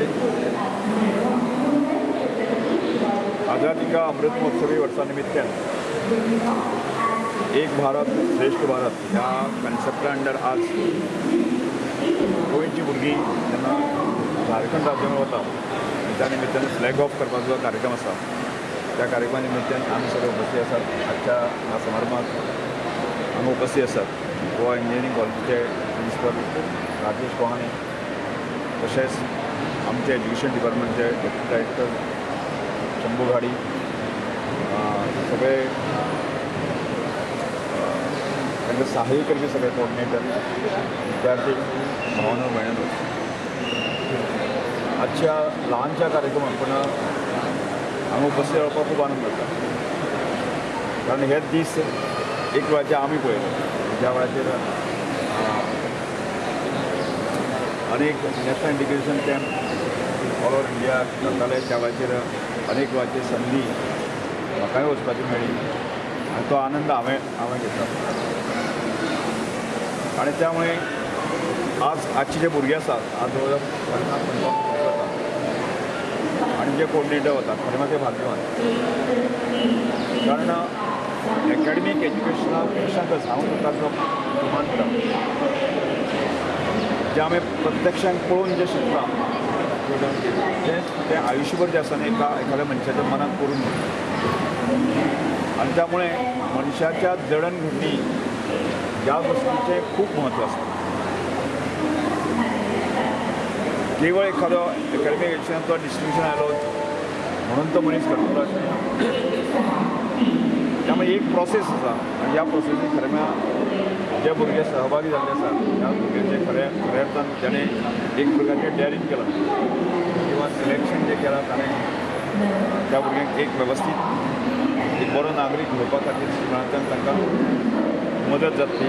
घडामोडी आझादी का अमृत महोत्सवी वर्षानिमित्तानं एक भारत श्रेष्ठ भारत ह्या कन्सेप्टा अंडर आज गोंयची भुरगीं जेन्ना झारखंड राज्यांत वता त्या निमित्तान फ्लॅग ऑफ करपाचो कार्यक्रम आसा त्या कार्यक्रमा निमित्तान आमी सगळे उपस्थित आसात आजच्या ह्या समारंभांत हांगा उपस्थित आसात गोवा इंजिनियरींग कॉलेजीचे प्रिंसिपल राजेश कोहाणे तशेंच आमचे एज्युकेशन डिपार्टमेंटचे डेप्युटी डायरेक्टर शंभू घाडी सगळे त्यांचे सहाय्य करपी सगळे कोऑर्डिनेटर विद्यार्थी भावनो बहिणी आजच्या लहानशा कार्यक्रमात पण हांगा उपस्थित रावपाक खूब आनंद जाता कारण हे दीस एक वेळाचेर आमी पळयले ज्या वेळाचेर अनेक national integration camp all over India ग्रंथालय त्या वेळाचेर अनेक वाचे संदी म्हाकाय वचपाची मेळ्ळी आनी तो आनंद हांवें हांवें घेतला आणि त्यामुळे आज आजचे जे भुरगे आसात आज जवळ पन्नास पंचावन्न भुरगे आसात आणि जे कोर्डिनेटर वतात खरें भाग्यवान. कारण एकाडेमीक एज्युकेशना पेक्षाच हांव तुका जो मानता जे आमी प्रत्यक्षान पळोवन जे शिकता तें ते ते आयुष्यभर जे असताना एका एखाद्या मनशाच्या मनात करून आणि त्यामुळे मनशाच्या जडणघडणी या गोष्टीचे खूप महत्त्व असतं. केवळ एखादं अकॅडमिक एज्युकेशनाचो डिस्ट्रिब्युशन आलो म्हणून तो मनीस करतो. त्यामुळे एक प्रोसेस असा आणि या प्रोसेसने खरें जे भुरगे सहभागी जाल्ले आसात त्या भुरग्यांचे खऱ्या खऱ्या अर्थान त्याने एक प्रकारचे डॅरिंग केलां. किंवा सिलेक्शन जे केलां ताणें त्या भुरग्यांक एक वेवस्थीत एक बरो नागरीक घडोवपा खातीर शिक्षणांतल्यान तांकां मदत जातली